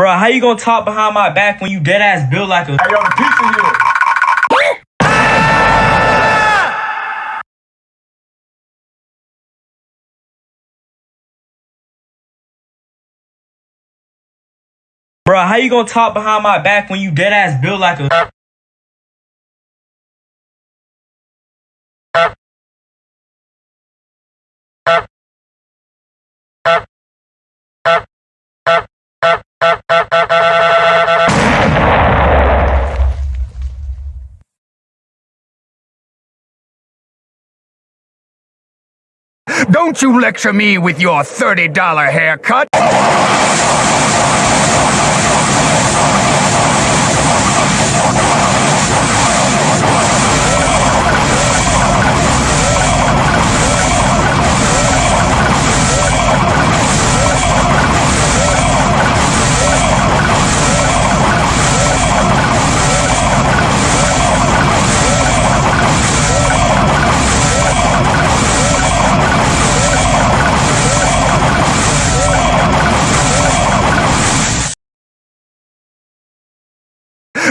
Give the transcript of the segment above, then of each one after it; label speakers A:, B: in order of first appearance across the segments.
A: Bro, how you gonna talk behind my back when you dead ass build like a
B: Hey, yo, the pizza here.
A: Bro, how you gonna talk behind my back when you dead ass build like a
C: Don't you lecture me with your $30 haircut.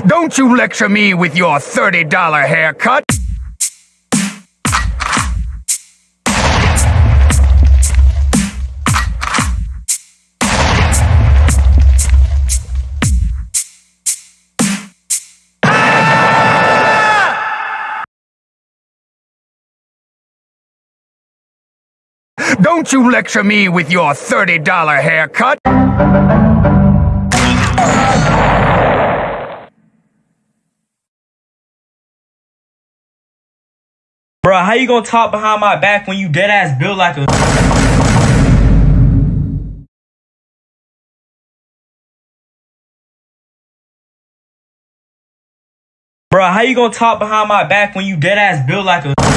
C: Don't you lecture me with your $30 haircut. Don't you lecture me with your $30 haircut.
A: Bro, how you gonna talk behind my back when you dead ass build like a Bro, how you gonna talk behind my back when you dead ass build like a